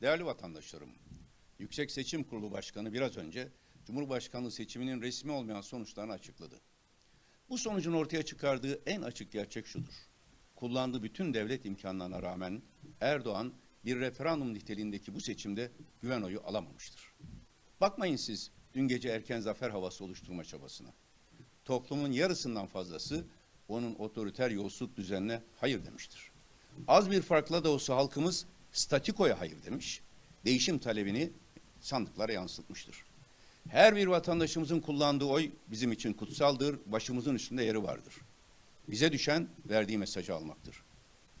Değerli vatandaşlarım, Yüksek Seçim Kurulu Başkanı biraz önce Cumhurbaşkanlığı seçiminin resmi olmayan sonuçlarını açıkladı. Bu sonucun ortaya çıkardığı en açık gerçek şudur. Kullandığı bütün devlet imkanlarına rağmen Erdoğan bir referandum niteliğindeki bu seçimde güven oyu alamamıştır. Bakmayın siz dün gece erken zafer havası oluşturma çabasına. Toplumun yarısından fazlası onun otoriter yolsuzluk düzenine hayır demiştir. Az bir farkla da olsa halkımız statikoya hayır demiş, değişim talebini sandıklara yansıtmıştır. Her bir vatandaşımızın kullandığı oy bizim için kutsaldır, başımızın üstünde yeri vardır. Bize düşen verdiği mesajı almaktır.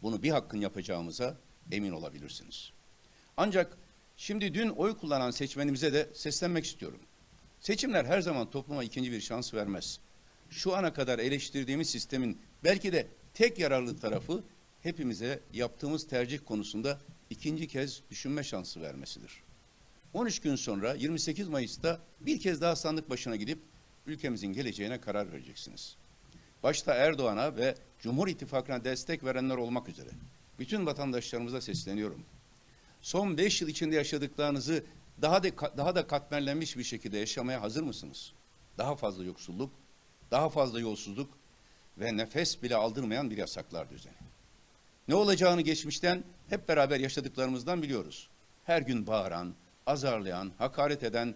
Bunu bir hakkın yapacağımıza emin olabilirsiniz. Ancak şimdi dün oy kullanan seçmenimize de seslenmek istiyorum. Seçimler her zaman topluma ikinci bir şans vermez. Şu ana kadar eleştirdiğimiz sistemin belki de tek yararlı tarafı hepimize yaptığımız tercih konusunda ikinci kez düşünme şansı vermesidir. 13 gün sonra 28 Mayıs'ta bir kez daha sandık başına gidip ülkemizin geleceğine karar vereceksiniz. Başta Erdoğan'a ve Cumhur İttifakı'na destek verenler olmak üzere bütün vatandaşlarımıza sesleniyorum. Son 5 yıl içinde yaşadıklarınızı daha da daha da katmerlenmiş bir şekilde yaşamaya hazır mısınız? Daha fazla yoksulluk, daha fazla yolsuzluk ve nefes bile aldırmayan bir yasaklar düzeni. Ne olacağını geçmişten hep beraber yaşadıklarımızdan biliyoruz. Her gün bağıran, azarlayan, hakaret eden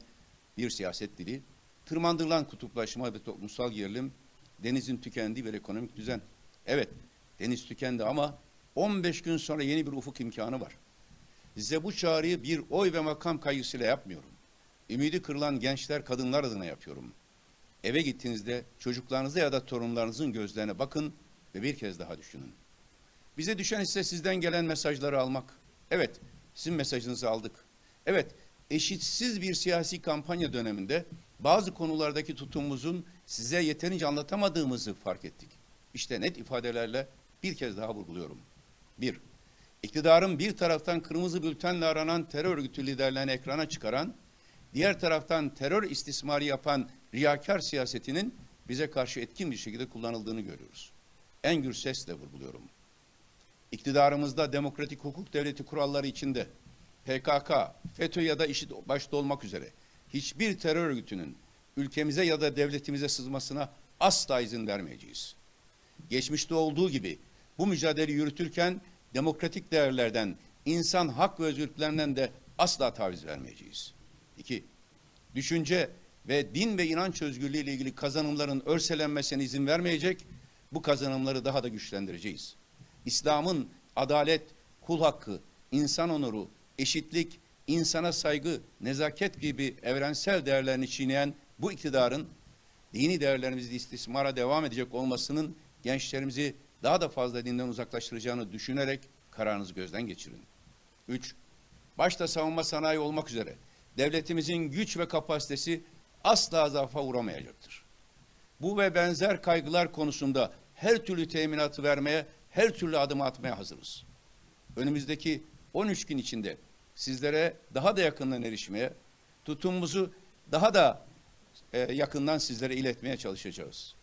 bir siyaset dili, tırmandırılan kutuplaşma ve toplumsal gerilim, denizin tükendiği bir ekonomik düzen. Evet, deniz tükendi ama 15 gün sonra yeni bir ufuk imkanı var. Size bu çağrıyı bir oy ve makam kaygısıyla yapmıyorum. Ümidi kırılan gençler, kadınlar adına yapıyorum. Eve gittiğinizde çocuklarınıza ya da torunlarınızın gözlerine bakın ve bir kez daha düşünün. Bize düşen ise sizden gelen mesajları almak. Evet, sizin mesajınızı aldık. Evet, eşitsiz bir siyasi kampanya döneminde bazı konulardaki tutumumuzun size yeterince anlatamadığımızı fark ettik. İşte net ifadelerle bir kez daha vurguluyorum. Bir, iktidarın bir taraftan kırmızı bültenle aranan terör örgütü liderlerini ekrana çıkaran, diğer taraftan terör istismarı yapan riyakar siyasetinin bize karşı etkin bir şekilde kullanıldığını görüyoruz. En gür sesle vurguluyorum. İktidarımızda demokratik hukuk devleti kuralları içinde PKK, FETÖ ya da IŞİD başta olmak üzere hiçbir terör örgütünün ülkemize ya da devletimize sızmasına asla izin vermeyeceğiz. Geçmişte olduğu gibi bu mücadeleyi yürütürken demokratik değerlerden, insan hak ve özgürlüklerinden de asla taviz vermeyeceğiz. İki, düşünce ve din ve inanç özgürlüğü ile ilgili kazanımların örselenmesine izin vermeyecek, bu kazanımları daha da güçlendireceğiz. İslam'ın adalet, kul hakkı, insan onuru, eşitlik, insana saygı, nezaket gibi evrensel değerlerini çiğneyen bu iktidarın dini değerlerimizi istismara devam edecek olmasının gençlerimizi daha da fazla dinden uzaklaştıracağını düşünerek kararınızı gözden geçirin. Üç, başta savunma sanayi olmak üzere devletimizin güç ve kapasitesi asla zafa uğramayacaktır. Bu ve benzer kaygılar konusunda her türlü teminatı vermeye, her türlü adım atmaya hazırız. Önümüzdeki 13 gün içinde sizlere daha da yakından erişmeye, tutumumuzu daha da e, yakından sizlere iletmeye çalışacağız.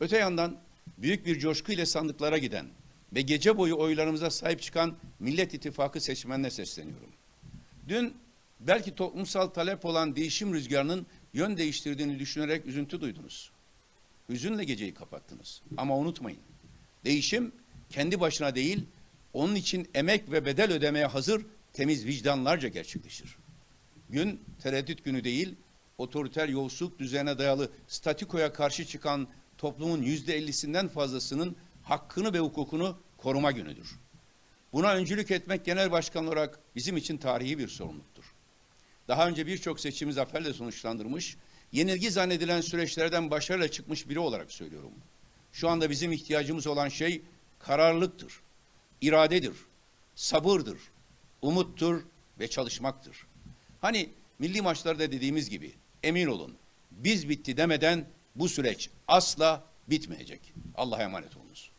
Öte yandan büyük bir coşku ile sandıklara giden ve gece boyu oylarımıza sahip çıkan Millet İttifakı seçmenine sesleniyorum. Dün belki toplumsal talep olan değişim rüzgarının yön değiştirdiğini düşünerek üzüntü duydunuz. Hüzünle geceyi kapattınız. Ama unutmayın, değişim kendi başına değil, onun için emek ve bedel ödemeye hazır temiz vicdanlarca gerçekleşir. Gün tereddüt günü değil, otoriter yolsuzluk düzene dayalı statikoya karşı çıkan toplumun yüzde ellisinden fazlasının hakkını ve hukukunu koruma günüdür. Buna öncülük etmek genel başkan olarak bizim için tarihi bir sorumluluktur. Daha önce birçok seçimi zaferle sonuçlandırmış, yenilgi zannedilen süreçlerden başarıyla çıkmış biri olarak söylüyorum. Şu anda bizim ihtiyacımız olan şey kararlılıktır, iradedir, sabırdır, umuttur ve çalışmaktır. Hani milli maçlarda dediğimiz gibi emin olun biz bitti demeden bu süreç asla bitmeyecek. Allah'a emanet olunuz.